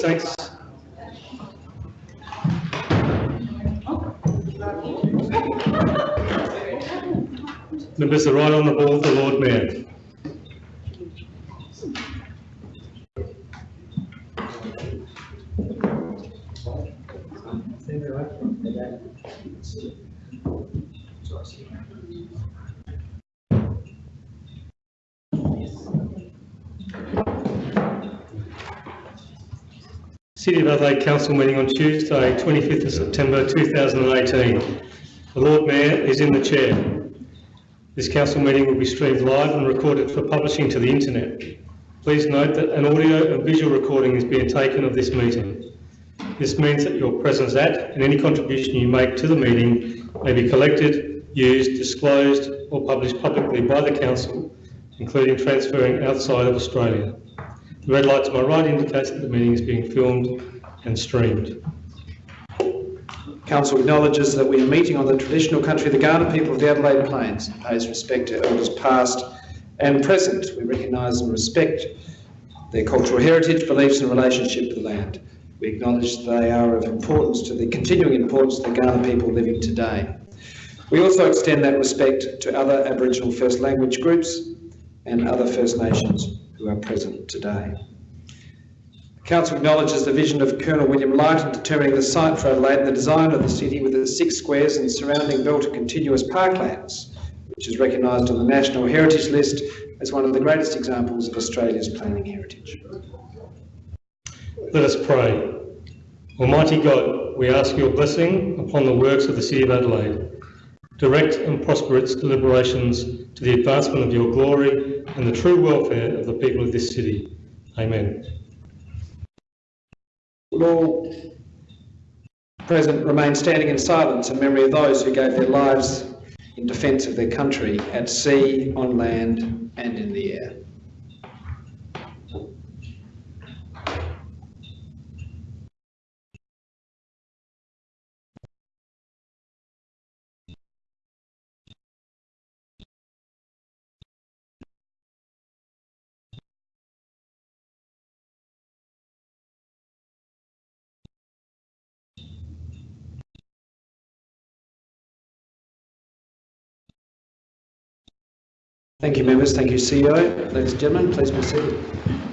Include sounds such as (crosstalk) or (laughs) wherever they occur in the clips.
thanks. Members, the right honourable the Lord Mayor. City of Adelaide Council meeting on Tuesday, 25th of September 2018. The Lord Mayor is in the chair. This council meeting will be streamed live and recorded for publishing to the internet. Please note that an audio and visual recording is being taken of this meeting. This means that your presence at and any contribution you make to the meeting may be collected, used, disclosed or published publicly by the council, including transferring outside of Australia. The red light to my right indicates that the meeting is being filmed and streamed. Council acknowledges that we are meeting on the traditional country of the Kaurna people of the Adelaide Plains and pays respect to elders past and present. We recognise and respect their cultural heritage, beliefs and relationship to the land. We acknowledge they are of importance to the continuing importance of the Kaurna people living today. We also extend that respect to other Aboriginal First Language groups and other First Nations who are present today. The Council acknowledges the vision of Colonel William Light in determining the site for Adelaide and the design of the city with the six squares and surrounding belt of continuous parklands, which is recognised on the National Heritage List as one of the greatest examples of Australia's planning heritage. Let us pray. Almighty God, we ask your blessing upon the works of the City of Adelaide. Direct and prosper its deliberations to the advancement of your glory and the true welfare of the people of this city. Amen. All present remain standing in silence in memory of those who gave their lives in defence of their country at sea, on land and in the air. Thank you, members. Thank you, CEO. Ladies and gentlemen, please be seated.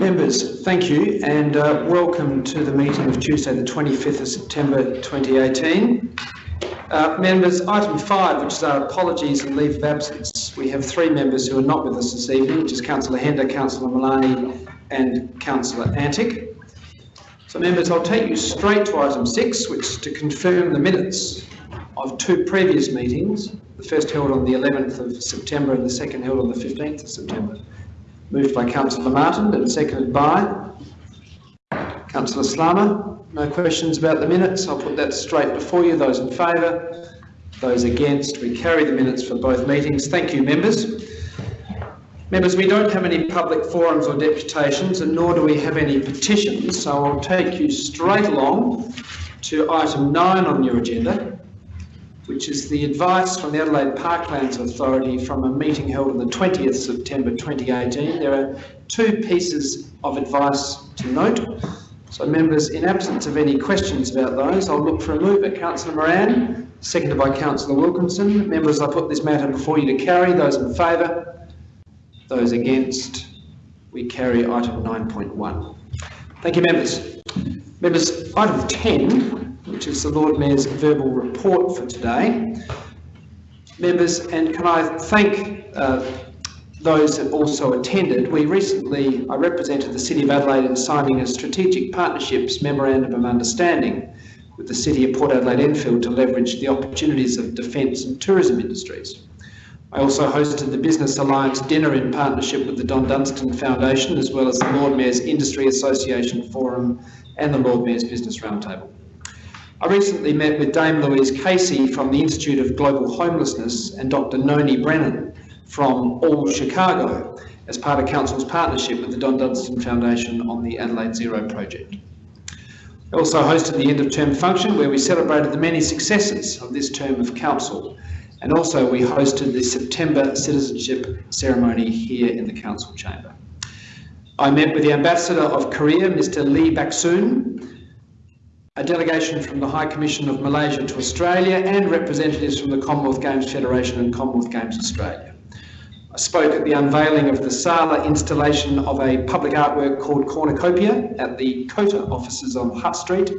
Members, thank you and uh, welcome to the meeting of Tuesday the 25th of September 2018. Uh, members, item 5, which is our apologies and leave of absence. We have three members who are not with us this evening, which is Councillor Hender, Councillor Malani and Councillor Antic. So members, I'll take you straight to item 6, which is to confirm the minutes of two previous meetings, the first held on the 11th of September and the second held on the 15th of September. Moved by Councillor Martin and seconded by Councillor Slama. No questions about the minutes. I'll put that straight before you. Those in favour, those against. We carry the minutes for both meetings. Thank you, members. Members, we don't have any public forums or deputations and nor do we have any petitions, so I'll take you straight along to item 9 on your agenda, which is the advice from the Adelaide Parklands Authority from a meeting held on the 20th September 2018. There are two pieces of advice to note. So members, in absence of any questions about those, I'll look for a move by Councillor Moran, seconded by Councillor Wilkinson. Members, I put this matter before you to carry. Those in favour? Those against? We carry item 9.1. Thank you, members. Members, item 10 which is the Lord Mayor's verbal report for today. Members, and can I thank uh, those that also attended. We recently, I represented the City of Adelaide in signing a Strategic Partnerships Memorandum of Understanding with the City of Port Adelaide Enfield to leverage the opportunities of defence and tourism industries. I also hosted the Business Alliance dinner in partnership with the Don Dunstan Foundation, as well as the Lord Mayor's Industry Association Forum and the Lord Mayor's Business Roundtable. I recently met with Dame Louise Casey from the Institute of Global Homelessness and Dr. Nonie Brennan from All Chicago as part of Council's partnership with the Don Dunstan Foundation on the Adelaide Zero project. I also hosted the end of term function where we celebrated the many successes of this term of council and also we hosted the September citizenship ceremony here in the council chamber. I met with the ambassador of Korea, Mr. Lee Baksoon, a delegation from the High Commission of Malaysia to Australia and representatives from the Commonwealth Games Federation and Commonwealth Games Australia. I spoke at the unveiling of the Sala installation of a public artwork called Cornucopia at the COTA offices on Hutt Street,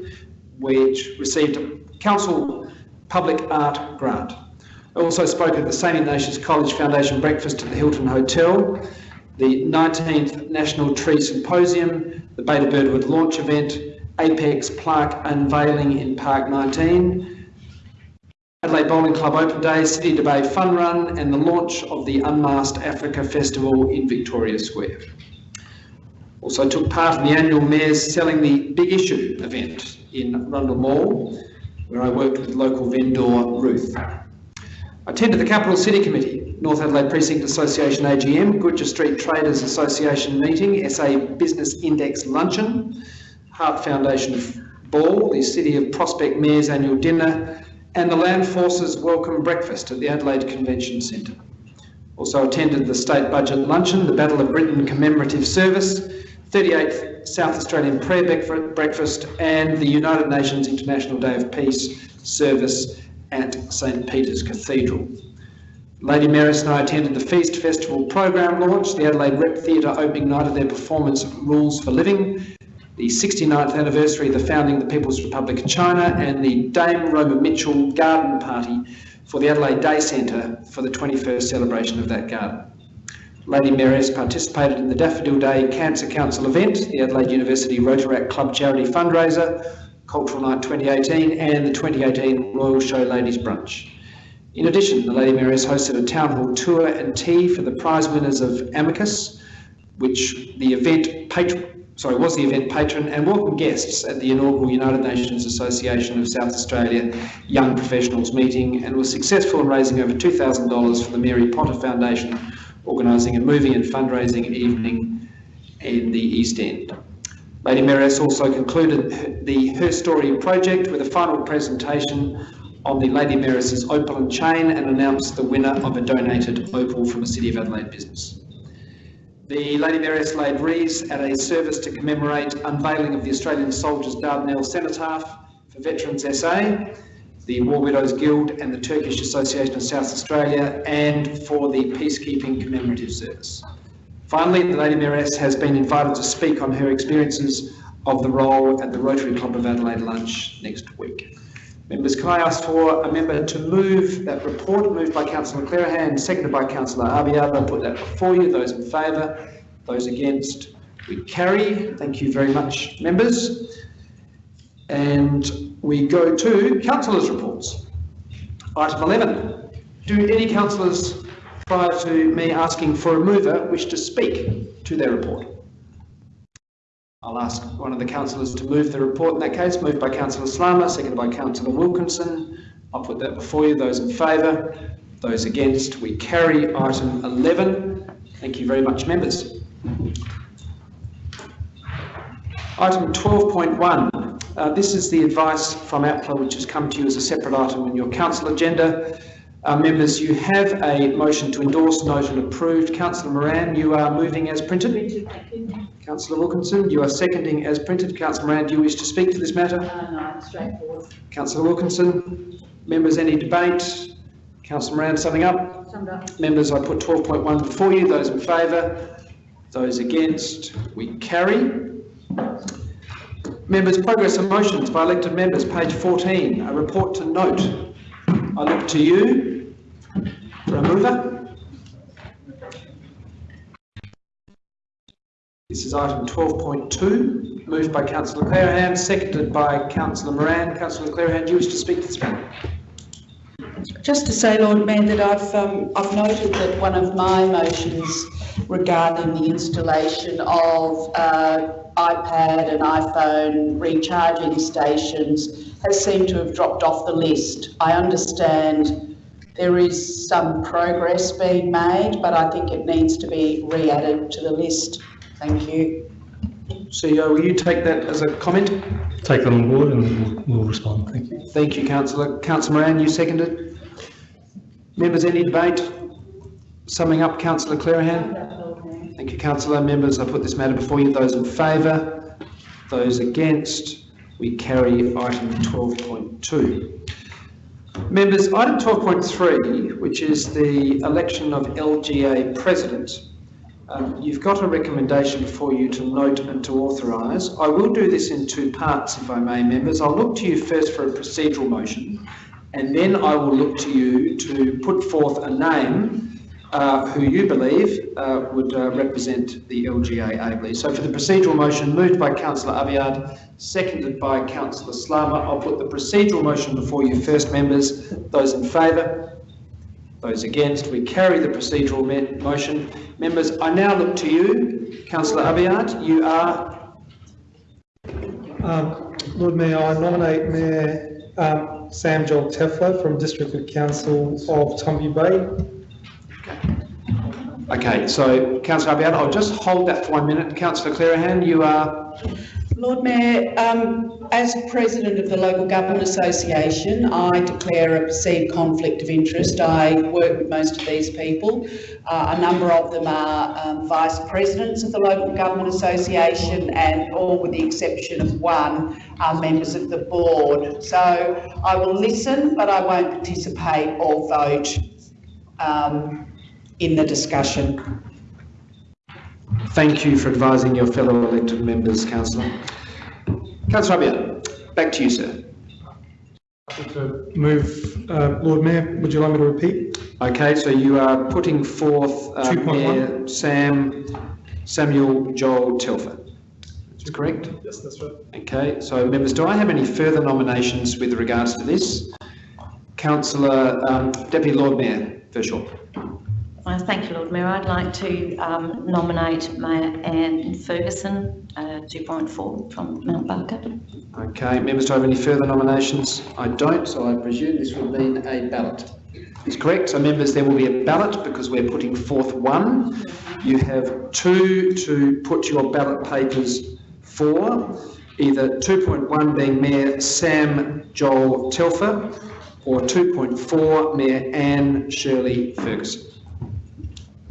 which received a council public art grant. I also spoke at the St Ignatius College Foundation breakfast at the Hilton Hotel, the 19th National Tree Symposium, the Beta Birdwood launch event, Apex Plaque unveiling in Park 19, Adelaide Bowling Club Open Day, City to Bay Fun Run, and the launch of the Unmasked Africa Festival in Victoria Square. Also took part in the annual Mayor's Selling the Big Issue event in Rundle Mall, where I worked with local vendor Ruth. I attended the Capital City Committee, North Adelaide Precinct Association AGM, Gouger Street Traders Association meeting, SA Business Index luncheon, Heart Foundation Ball, the City of Prospect Mayor's annual dinner, and the Land Forces Welcome Breakfast at the Adelaide Convention Centre. Also attended the State Budget Luncheon, the Battle of Britain Commemorative Service, 38th South Australian Prayer Breakfast, and the United Nations International Day of Peace service at St Peter's Cathedral. Lady Mayoress and I attended the Feast Festival program launch, the Adelaide Rep Theatre opening night of their performance Rules for Living, the 69th anniversary of the founding of the People's Republic of China, and the Dame Roma Mitchell Garden Party for the Adelaide Day Centre for the 21st celebration of that garden. Lady Mayoress participated in the Daffodil Day Cancer Council event, the Adelaide University Rotaract Club charity fundraiser, Cultural Night 2018, and the 2018 Royal Show Ladies Brunch. In addition, the Lady Mayoress hosted a town hall tour and tea for the prize winners of Amicus, which the event patron sorry, was the event patron and welcome guests at the inaugural United Nations Association of South Australia Young Professionals meeting and was successful in raising over $2,000 for the Mary Potter Foundation, organising a movie and fundraising evening in the East End. Lady Mayoress also concluded the Her Story project with a final presentation on the Lady Mayoress's opal and chain and announced the winner of a donated opal from a City of Adelaide business. The Lady Mayoress laid wreaths at a service to commemorate unveiling of the Australian Soldiers Dardanelles Cenotaph for Veterans SA, the War Widows Guild and the Turkish Association of South Australia, and for the Peacekeeping Commemorative Service. Finally, the Lady Mayoress has been invited to speak on her experiences of the role at the Rotary Club of Adelaide lunch next week. Members, can I ask for a member to move that report, moved by Councillor Clearihan, seconded by Councillor Abiad. I'll put that before you. Those in favour, those against, we carry. Thank you very much, members. And we go to councillors' reports. Item 11. Do any councillors, prior to me asking for a mover, wish to speak to their report? I'll ask one of the councillors to move the report in that case, moved by Councillor Slama, seconded by Councillor Wilkinson. I'll put that before you. Those in favour, those against, we carry item 11. Thank you very much, members. Item 12.1. Uh, this is the advice from APLA which has come to you as a separate item in your council agenda. Uh, members, you have a motion to endorse, note and approved. Councillor Moran, you are moving as printed. Councillor Wilkinson, you are seconding as printed. Councillor Moran, do you wish to speak to this matter? Uh, no, straightforward. Councillor Wilkinson, members, any debate? Councillor Moran, summing up? Summed up. Members, I put 12.1 before you. Those in favour? Those against? We carry. Members, progress and motions by elected members, page 14. A report to note. I look to you for a mover. This is item 12.2, moved by Councillor Clearihan, seconded by Councillor Moran. Councillor Clearihan, do you wish to speak to this matter? Just to say, Lord Mayor, that I've, um, I've noted that one of my motions regarding the installation of uh, iPad and iPhone recharging stations has seemed to have dropped off the list. I understand there is some progress being made, but I think it needs to be re-added to the list. Thank you. CEO, will you take that as a comment? Take that on board and we'll, we'll respond. Thank you. Thank you, councillor. Councillor Moran, you seconded. Members, any debate? Summing up, councillor Clearihan. Thank you, councillor. Members, I put this matter before you. Those in favour? Those against? We carry item 12.2. Members, item 12.3, which is the election of LGA president. Um, You've got a recommendation for you to note and to authorise. I will do this in two parts, if I may, members. I'll look to you first for a procedural motion, and then I will look to you to put forth a name uh, who you believe uh, would uh, represent the LGA ably. So for the procedural motion, moved by councillor Abiad, seconded by councillor Slama. I'll put the procedural motion before you first, members. Those in favour? Those against? We carry the procedural motion. Members, I now look to you. Councillor Abiad, you are, Um, Lord Mayor, I nominate Mayor um, Sam Joel Telfer from District Council of Tumby Bay. okay, Okay, so councillor Abiad, I'll just hold that for one minute. Councillor Clearihan, you are, Lord Mayor, um, as President of the Local Government Association, I declare a perceived conflict of interest. I work with most of these people. Uh, a number of them are um, Vice Presidents of the Local Government Association and all with the exception of one are members of the board. So I will listen, but I won't participate or vote um, in the discussion. Thank you for advising your fellow elected members, councillor. Councillor Abiad, back to you, sir. To Move, uh, Lord Mayor, would you like me to repeat? Okay, so you are putting forth uh, Mayor Sam, Samuel Joel Telfer. Is correct? Yes, that's right. Okay, so members, do I have any further nominations with regards to this? Councillor, um, Deputy Lord Mayor Verschoor. Thank you, Lord Mayor. I'd like to um, nominate Mayor Anne Ferguson, uh, 2.4 from Mount Barker. Okay, members, do I have any further nominations? I don't, so I presume this will mean a ballot. Is correct, so members, there will be a ballot because we're putting forth one. You have two to put your ballot papers for, either 2.1 being Mayor Sam Joel Telfer or 2.4 Mayor Anne Shirley Ferguson.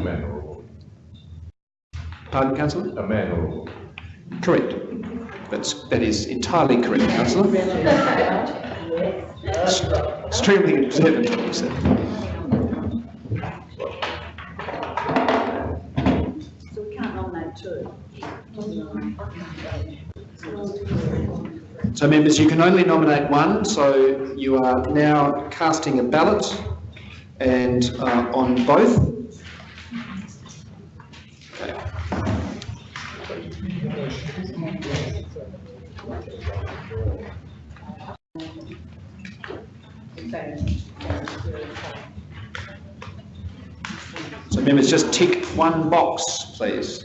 A man or a woman. Pardon, councillor? A man or a woman. Correct. That's, that is entirely correct, councillor. Extremely observant of you, sir. So we can't nominate two. So members, you can only nominate one, so you are now casting a ballot and uh, on both. So members, just tick one box, please.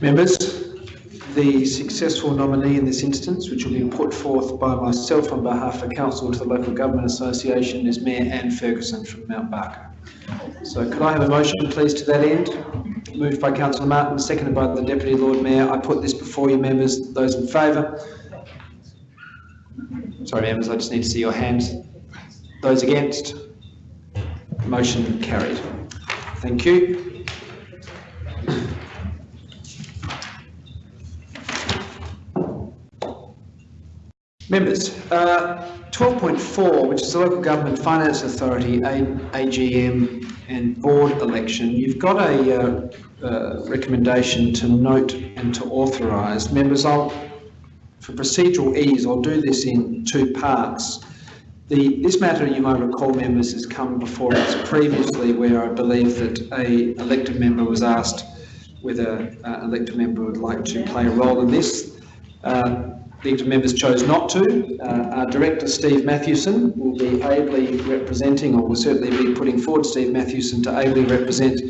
Members, the successful nominee in this instance, which will be put forth by myself on behalf of Council to the Local Government Association, is Mayor Ann Ferguson from Mount Barker. So could I have a motion, please, to that end? Moved by Councillor Martin, seconded by the Deputy Lord Mayor. I put this before you, members. Those in favour? Sorry, members, I just need to see your hands. Those against? Motion carried. Thank you. Members, uh, 12.4, which is the Local Government Finance Authority, A- AGM and board election, you've got a uh, uh, recommendation to note and to authorise. Members, I'll, for procedural ease, I'll do this in two parts. The, this matter, you may recall, members, has come before us previously where I believe that a elected member was asked whether an elected member would like to play a role in this. Uh, elected members chose not to. Uh, our director, Steve Mathewson, will be ably representing, or will certainly be putting forward Steve Mathewson to ably represent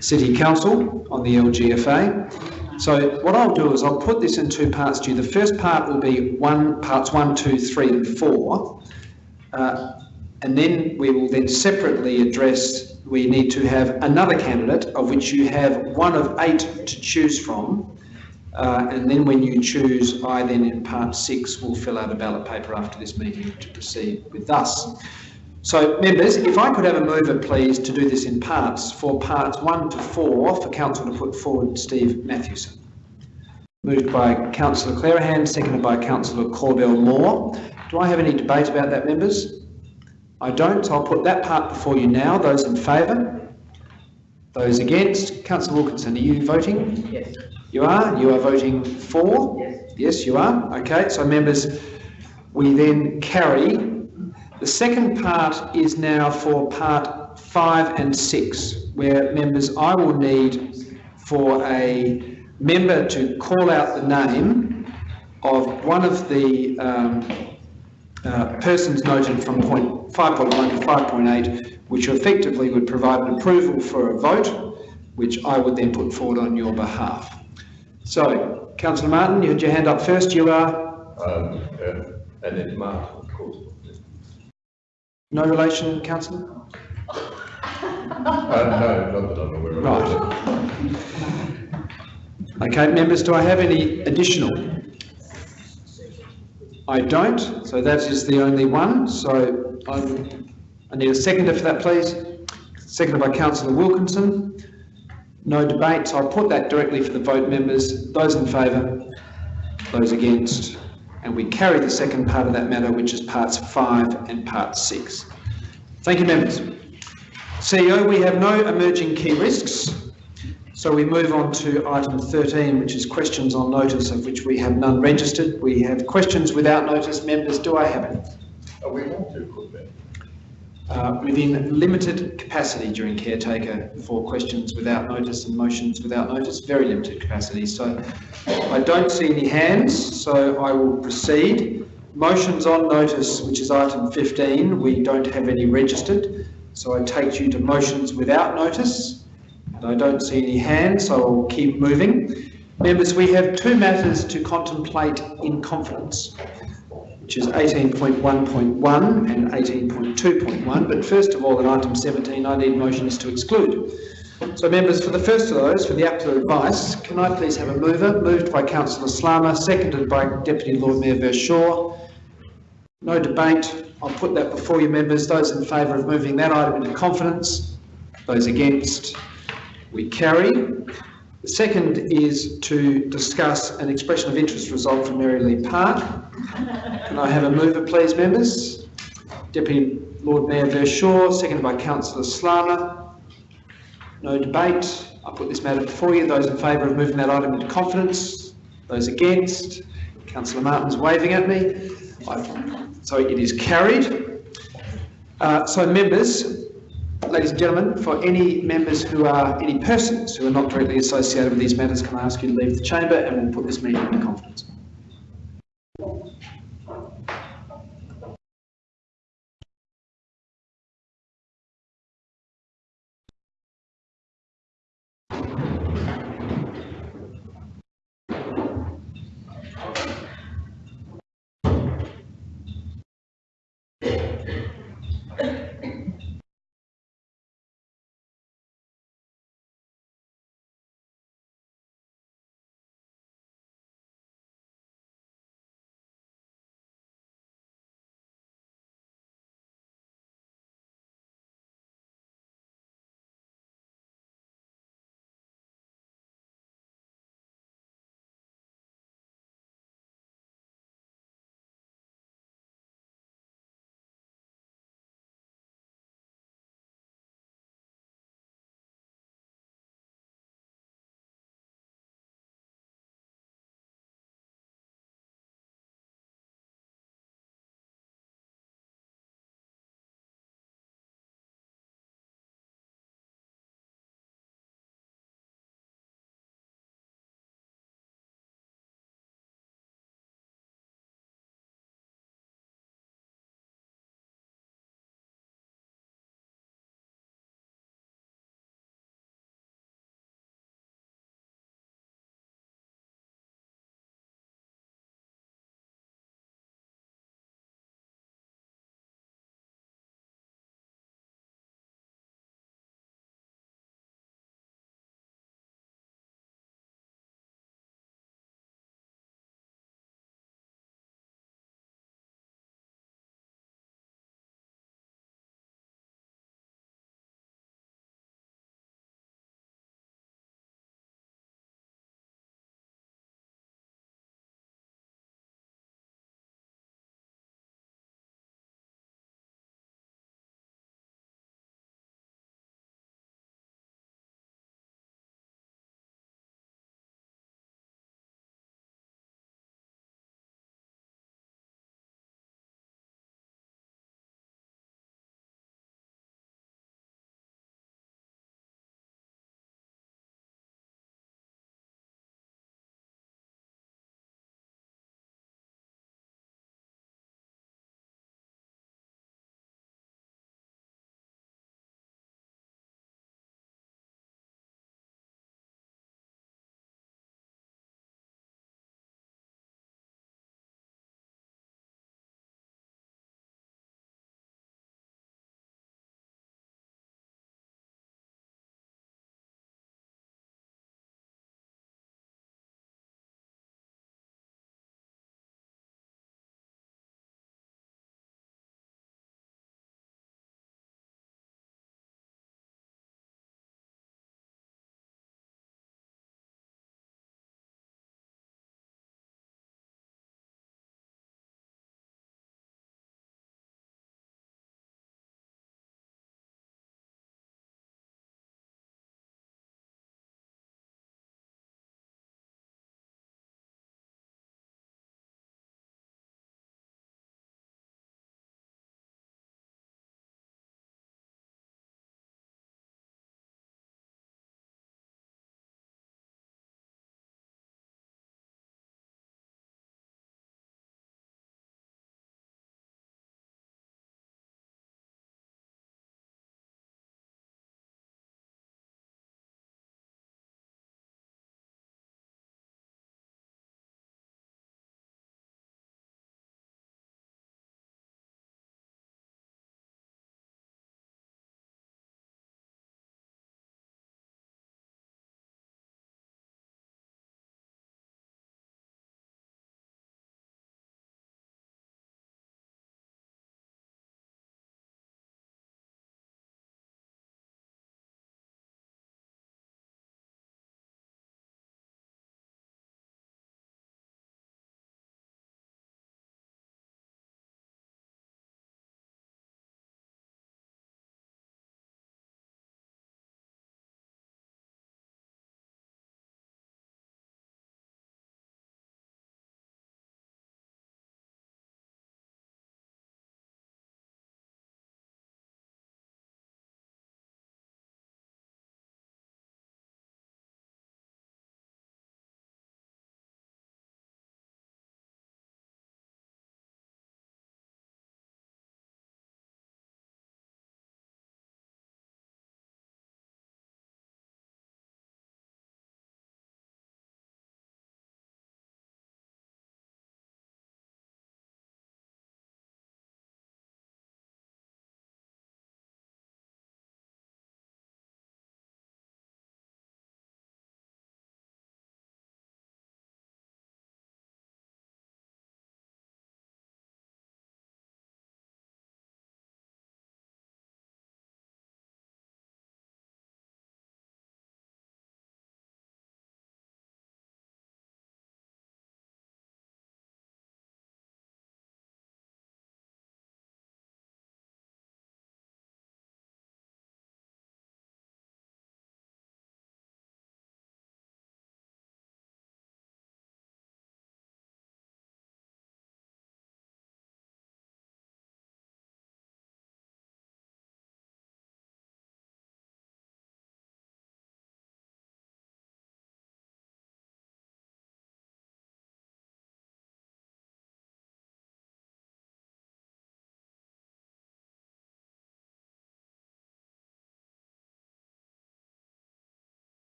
City Council on the LGFA. So what I'll do is I'll put this in two parts to you. The first part will be one, parts one, two, three, and four. Uh, and then we will then separately address, we need to have another candidate, of which you have one of eight to choose from. Uh, and then when you choose, I then in part six will fill out a ballot paper after this meeting to proceed with us. So members, if I could have a mover please to do this in parts, for parts one to four, for council to put forward Steve Mathewson. Moved by councillor Clearihan, seconded by councillor Corbell Moore. Do I have any debate about that, members? I don't, so I'll put that part before you now. Those in favour? Those against? Councillor Wilkinson, are you voting? Yes. You are? You are voting for? Yes. Yes, you are. Okay, so members, we then carry. The second part is now for part five and six, where members, I will need for a member to call out the name of one of the um, uh, persons noted from point 5.1 to 5.8, which effectively would provide an approval for a vote, which I would then put forward on your behalf. So, Councillor Martin, you had your hand up first. You are Um, uh, and then Martin, of course. no relation, Councillor? Uh, no, not that I'm aware of. Right. Okay, members, do I have any additional? I don't, so that is the only one. So I'm, I need a seconder for that, please. Seconded by Councillor Wilkinson. No debate, so I'll put that directly for the vote, members. Those in favour, those against, and we carry the second part of that matter, which is parts five and part six. Thank you, members. CEO, we have no emerging key risks. So we move on to item 13, which is questions on notice, of which we have none registered. We have questions without notice. Members, do I have any? Are oh, we want to put? Uh, within limited capacity during caretaker for questions without notice and motions without notice, very limited capacity. So I don't see any hands, so I will proceed. Motions on notice, which is item 15, we don't have any registered. So I take you to motions without notice, and I don't see any hands, so I'll keep moving. Members, we have two matters to contemplate in confidence, which is 18.1.1 and 18.2.1. But first of all, in item 17, I need motions to exclude. So members, for the first of those, for the applicant advice, can I please have a mover? Moved by councillor Slama, seconded by Deputy Lord Mayor Verschoor. No debate. I'll put that before you, members. Those in favour of moving that item into confidence? Those against? We carry. The second is to discuss an expression of interest result from Mary Lee Park. Can I have a mover, please, members? Deputy Lord Mayor Verschoor, seconded by councillor Slama. No debate. I put this matter before you. Those in favour of moving that item into confidence? Those against? Councillor Martin's waving at me. I- So it is carried. Uh, So members, ladies and gentlemen, for any members who are, any persons who are not directly associated with these matters, can I ask you to leave the chamber and we'll put this meeting into confidence.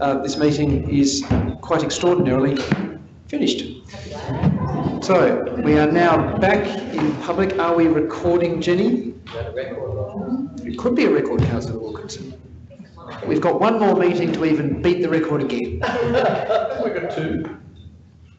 Uh, this meeting is quite extraordinarily finished. So we are now back in public. Are we recording, Jenny? It could be a record, councillor Wilkinson. We've got one more meeting to even beat the record again. (laughs) We've got two.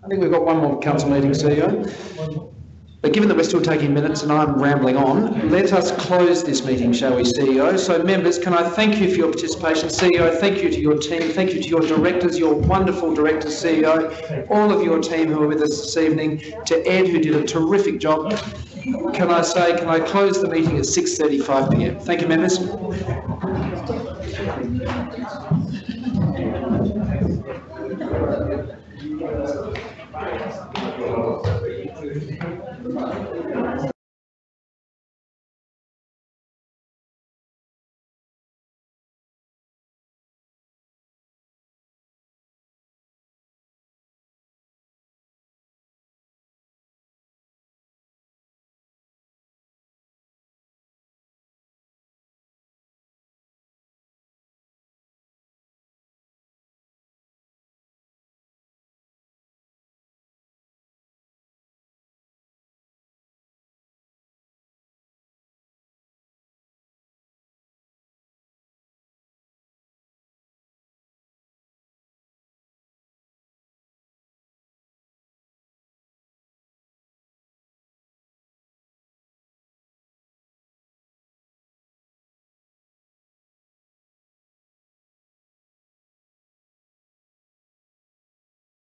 I think we've got one more council meeting, CEO. But given that we're still taking minutes and I'm rambling on, let us close this meeting, shall we, CEO? So members, can I thank you for your participation? CEO, thank you to your team, thank you to your directors, your wonderful directors, CEO, all of your team who are with us this evening, to Ed, who did a terrific job. Can I say, can I close the meeting at 6:35 PM? Thank you, members.